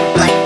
like